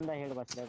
बंदा हेड बसलाय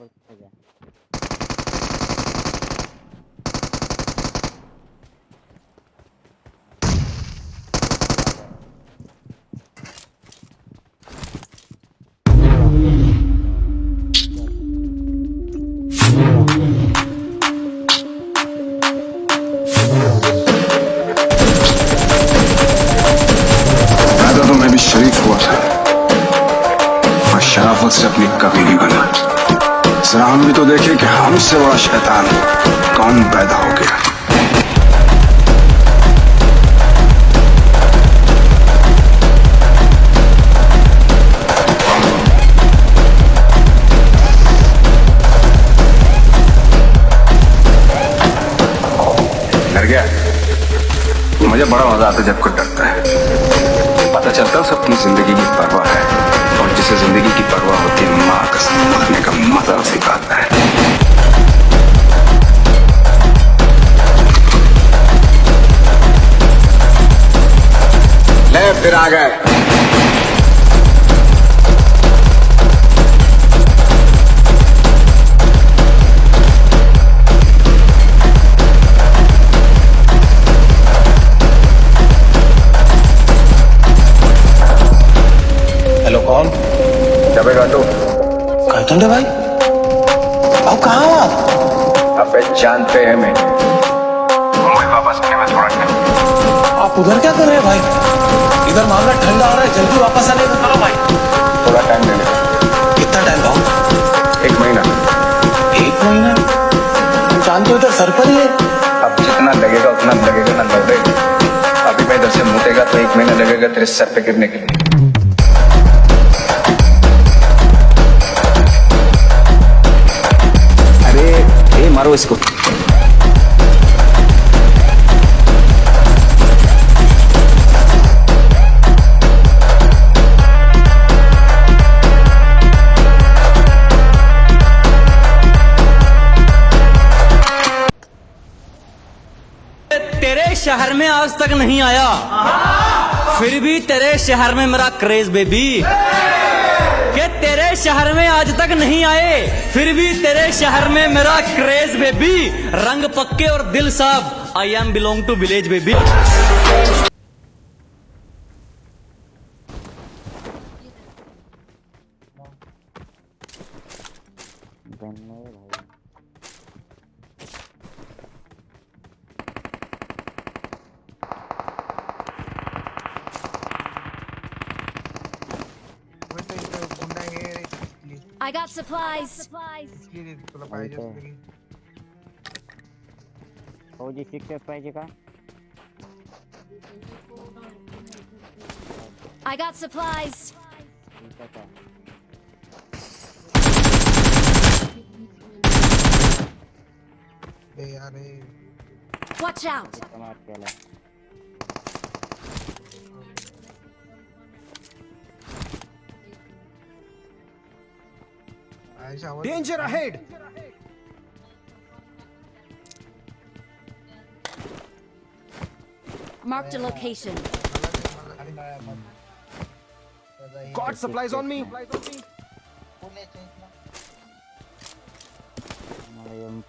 मुझे बड़ा मज़ा आता है जब कोई डरता है। पता चलता है सबकी ज़िंदगी की परवाह है। और जिसे ज़िंदगी की परवाह होती है, माँ का मरने का मज़ा सिखाता है। ले फिर आ गए। गाटू कहते भाई? अब कहाँ हो आप? अबे जानते हैं मैं मुंबई वापस आने में थोड़ा टाइम। आप उधर क्या कर रहे हैं भाई? इधर मामला ठंडा हो रहा है जल्दी वापस आने को करो भाई। थोड़ा टाइम दे ले कितना टाइम भाव एक महीना। एक महीना? तुम जानते हो इधर सर पर ही है। अब जितना लगेगा उतना लगेगा ना लौटे अभी मैं इधर से मुटेगा तो एक महीना लगेगा तेरे सर पे गिरने के लिए। इसको। तेरे शहर में आज तक नहीं आया। फिर भी तेरे शहर में मेरा क्रेज बेबी कि तेरे शहर में आज तक नहीं आए, फिर भी तेरे शहर में मेरा क्रेज बेबी रंग पक्के और दिल साफ़ I am belong to village baby बनने भाई I got supplies. तुला पाहिजे माहिती आहे. असलं की फौजी शिक्षक पाहिजे का I got supplies. ठीक आहे का ए अरे Watch out. समाज केला Danger ahead! Marked a location. Got supplies on me! I am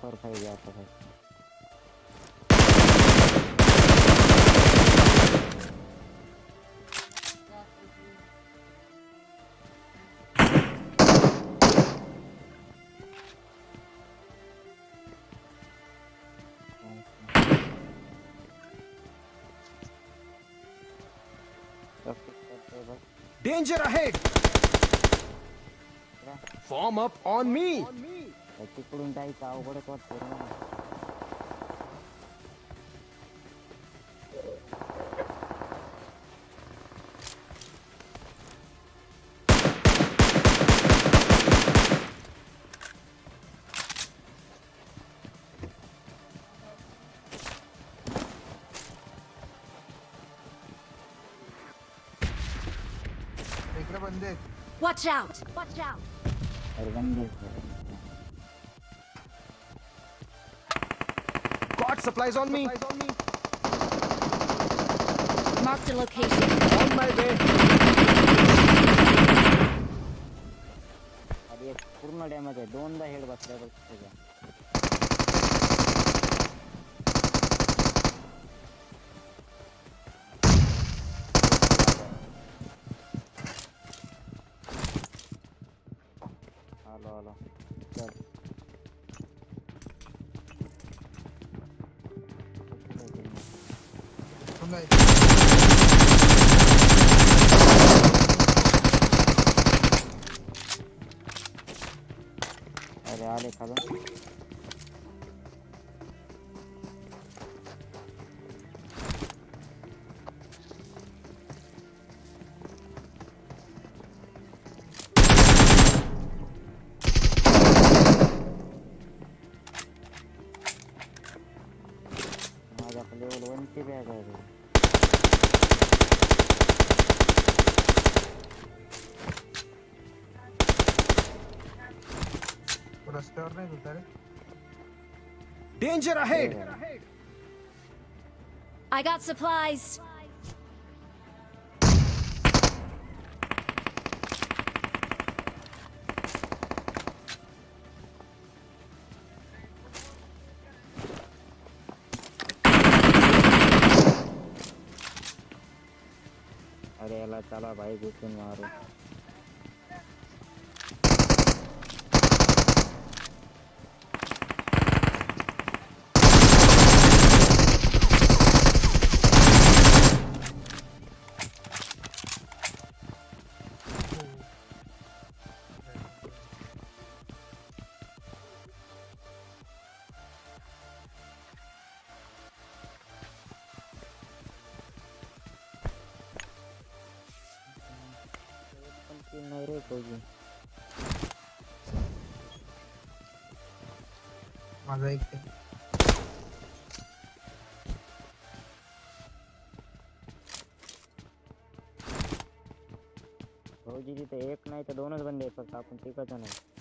Danger ahead! Form up on me! On me. Watch out. Watch out. God supplies on me Marked a location. On my way खाली एक पूर्ण damage आहे दोनदा head बसलाय बघ त्याच्या एक. अरे माझ्याकडे रस्त्यावर नाही होता रे danger ahead I got supplies. अरे याला चला भाई घुसून मारू ती कोजी माझा एक नहीं भाऊजी तिथे एक नाही तर दोनच बंदे फक्त आपण नाही।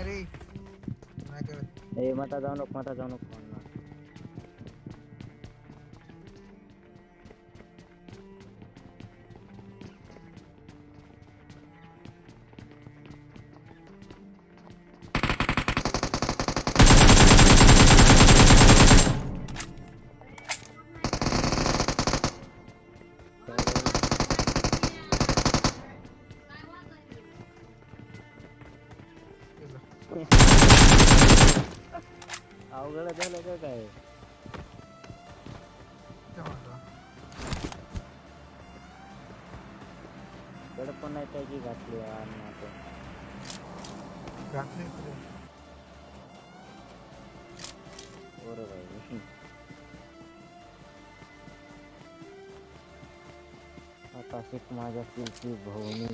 बुलबुल आहे रे नाही करत ए मता अवघड झालं का ते म्हणतो. दडपण नाही त्याची घातली. घातले इकडे. बरोबर आहे आकाशिक माझ्या किलची भवनी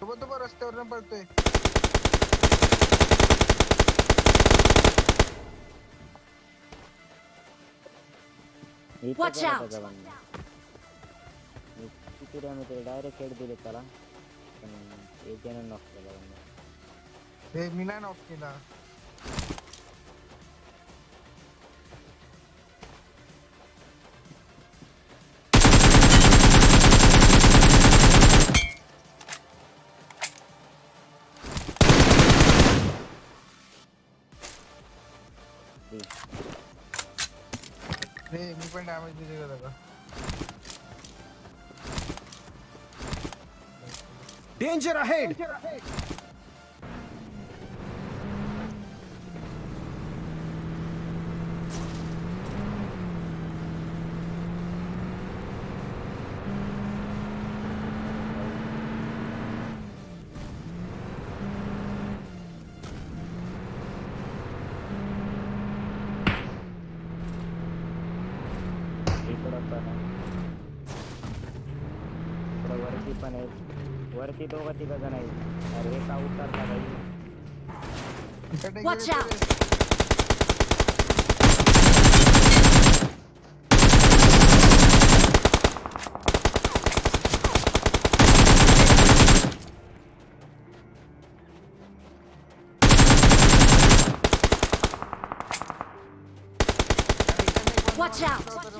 सोबत उभा रस्त्यावर पडतोय Watch out. त्याचा बंदा. मी किती डॅमेज डायरेक्ट हेड दिले त्याला रे मी पण डॅमेज दिले का। त्याला डेंजर अहेड वरती दोघं तिघ जण आहेत अरे हे का उतरता बाई इकडे Watch गेले out. ते. इकडे एक Watch बंदा out.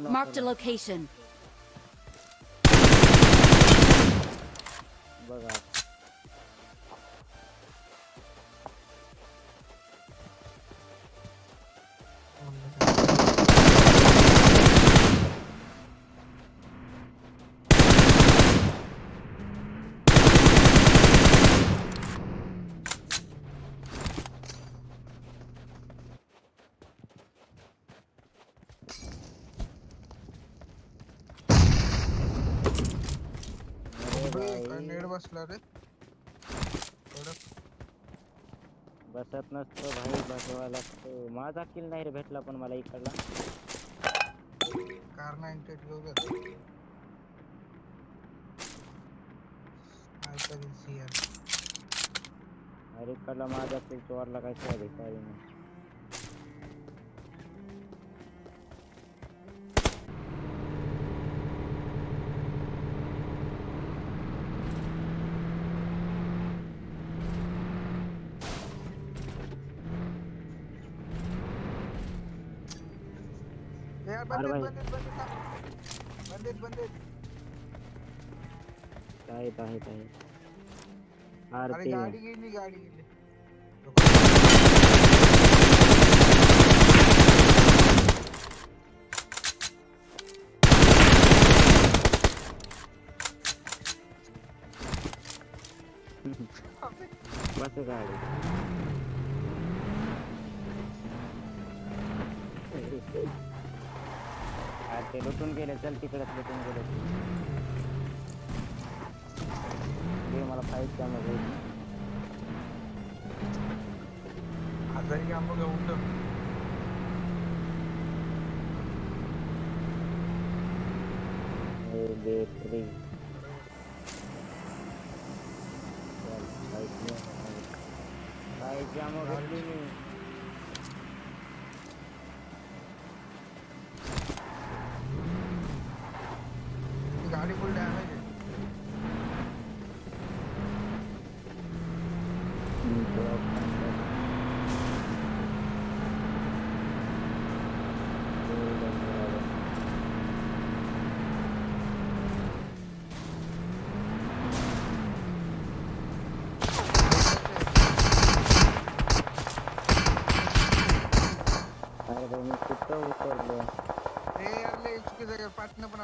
Marked a location. भाई नेट रे बसत नसतो भाई बसवा लागतो माझा किल नाही रे भेटला पण मला इकडला. कार नाईन्टी एट घेऊ घेतो काहीतरी CR. अरे इकडला माझा किल चोरला काय शोध काय नाही. बंदेत भाई. बंदेत बंदेत आहेत आहेत आहेत अरे आरती गाडी गेली गाडी गेली बस गाडी। ते लुटून गेले चल तिकडेच लुटून गेले ते मला फाईट त्यामध्ये आजारी आंबो घेऊन ठेव बेकरी चल फाईट फाईट जामो घेतली मी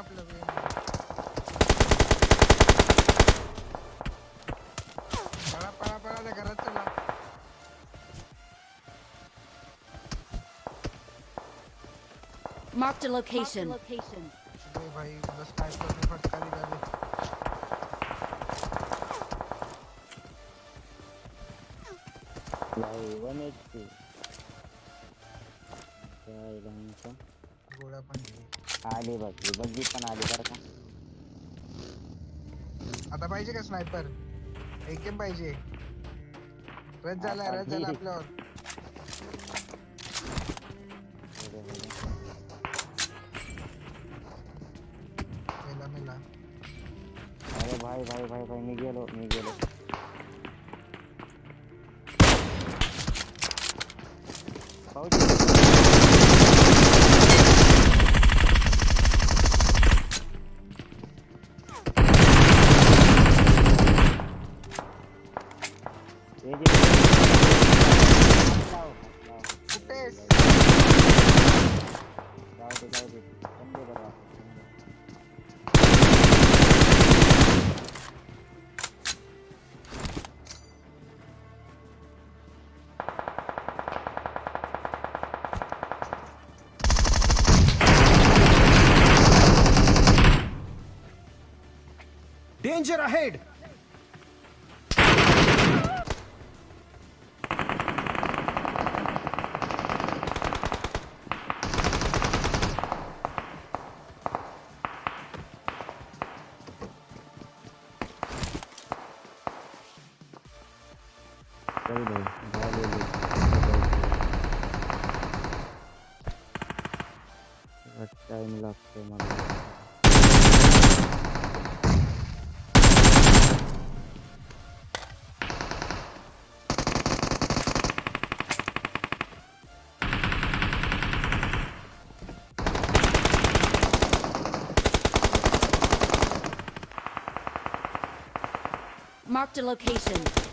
पाटणं पण आपल्याला पळा पळा पळा त्या घरात चला Marked a location. ए भाई मला स्नायपरने फटका दिला रे भाई वन आली बघली बघली पण आली बरं का आता पाहिजे का स्नायपर एक एम पाहिजे. रज झाला रज झाला आपल्यावर. मेला मेला. भाई भाई भाई भाई मी गेलो मी गेलो. पाऊस Buradan. Daha böyle. Hatta emil attım abi. Marked a location.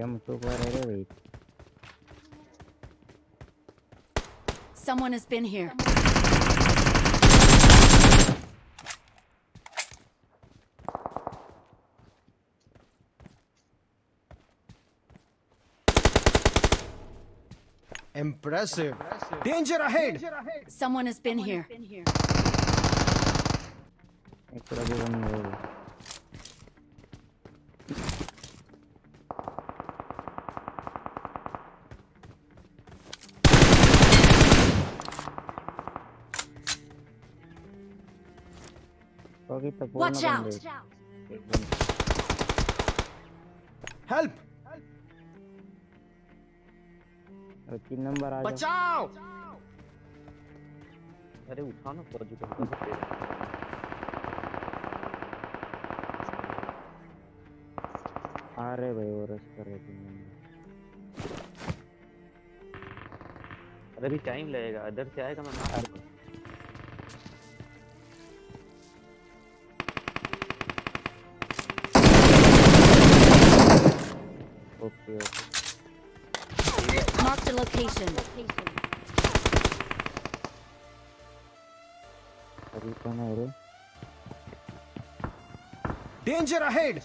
I'm so glad I did. Someone has been here. Impressive. Impressive. Danger ahead. Danger ahead. Someone has been Someone here. Has been here. बाकी तो Watch out! है Help. तीन number आ जाओ बचाओ. अरे उठाओ ना फौजी को आ रहे भाई वो रश कर रहे तीन नंबर अरे अभी टाइम लगेगा इधर से आएगा मैं मार location. अभी कौन है रे Danger ahead.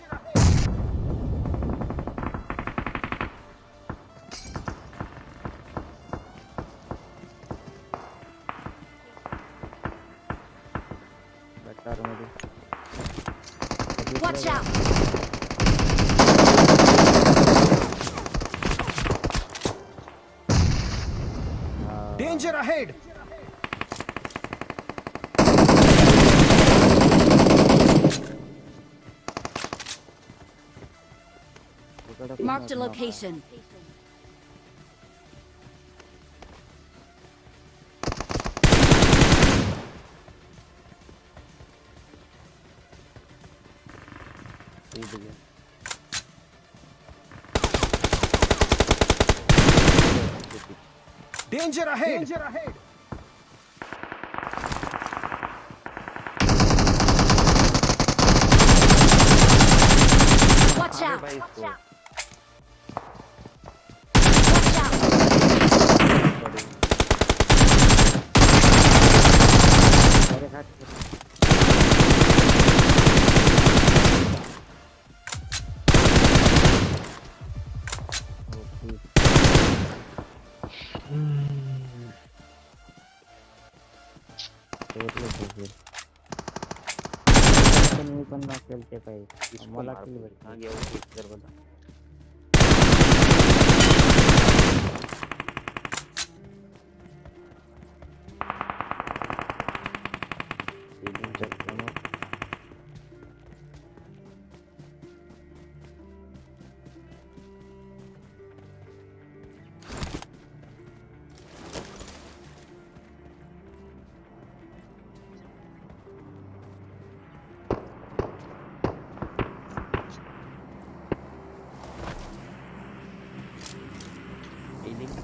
Marked a location. Danger ahead! Danger ahead! सोडलं तो फिर। पण मी पण नसेल ते काही इसको मला किल। भेटली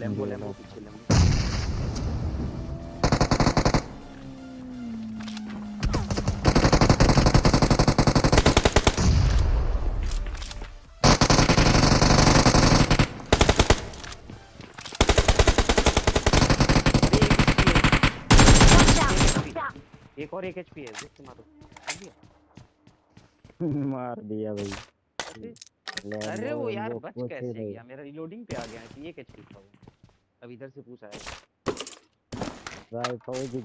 लैम्बो लैम्बो पीछे लैम्बो! एक और एक एचपी है देख के मारो मार दिया भाई। अरे वो यार बच कैसे गया? मेरा रिलोडिंग पे आ गया है एक एचपी था वो अब इधर से पूछ आया भाई फौजी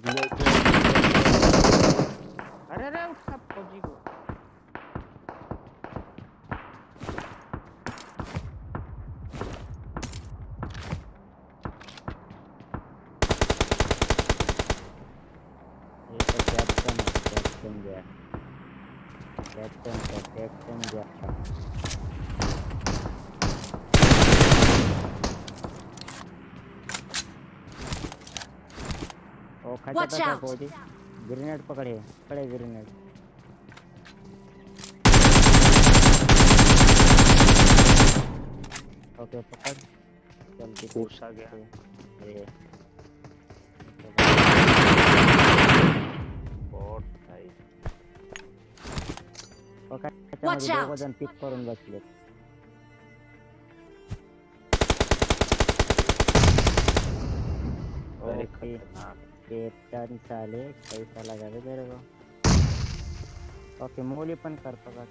अरे अरे उठ सब फौजी को। तो कैप्टन कैप्टन गया। कैप्टन का कैप्टन गया। ओ खचा Watch out! फौजी ग्रेनेड पकड़े पकड़े ग्रेनेड ओके पकड़। चल की पुश आ गया। ये बॉट भाई पकड़ जण पिक करून बसले कैप्टन साले पैसा लगा दे मेरे को। ओके मोली पन कर पकड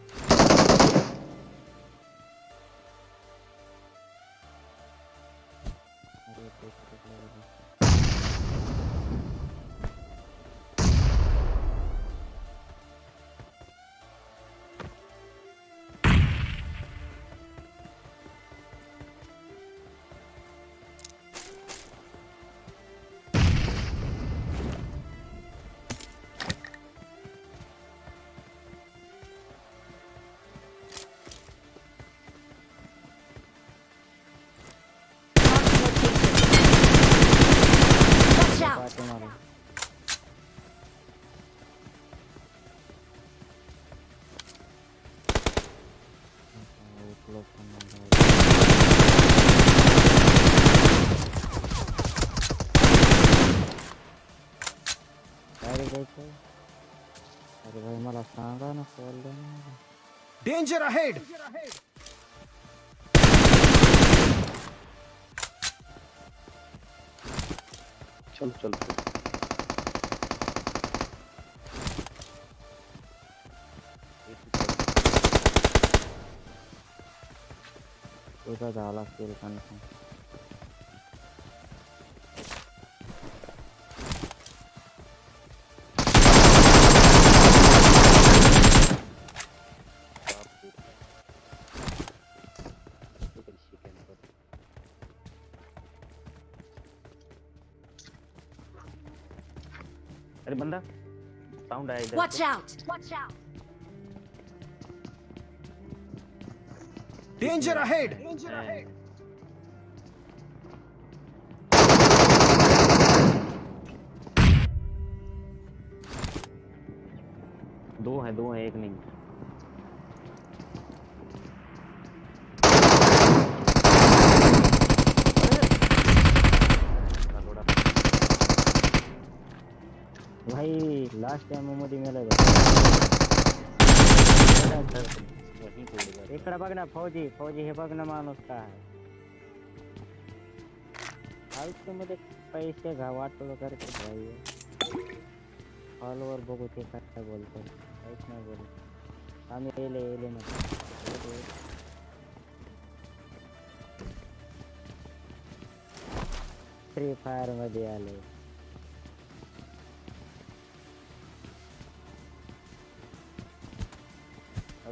अरे आता उठलो पण नाही जाऊ. काय रे जायचं अरे भाई मला सांगा ना कॉल ना डेंजर अहेड चलो चलो तुझा झाला असेल कन्फर्म अरे बंदा साउंड आया इधर Watch से। out! Watch out! Danger ahead हैं। दो हैं दो हैं एक नहीं भाई लास्ट टाइम मध्ये मेला वहीं तोड़ गया इकडे बघ ना, फौजी फौजी हे बघ ना काय आहे मध्ये पैसे घा वाटलं करते भाई हॉलवर बघू ते काय फ्री फायर मध्ये आले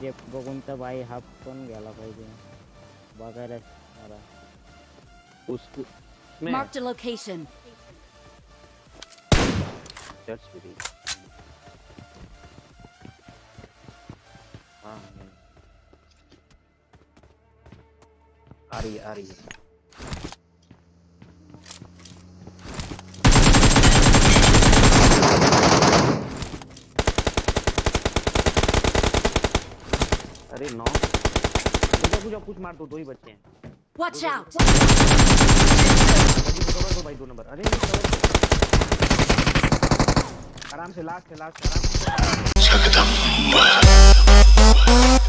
हे जे बघून तर बाई हाफ़ पण गेला पाहिजे बघायला मला उसको मैं Marked a location. चर्च भी थी हाँ है। आ रही है आ रही है अरे नौ। कुछ पूजा कुछ मार दो दो ही बच्चे हैं। वॉच आउट कवर दो भाई दो नंबर। अरे आराम से लास्ट है लास्ट आराम से।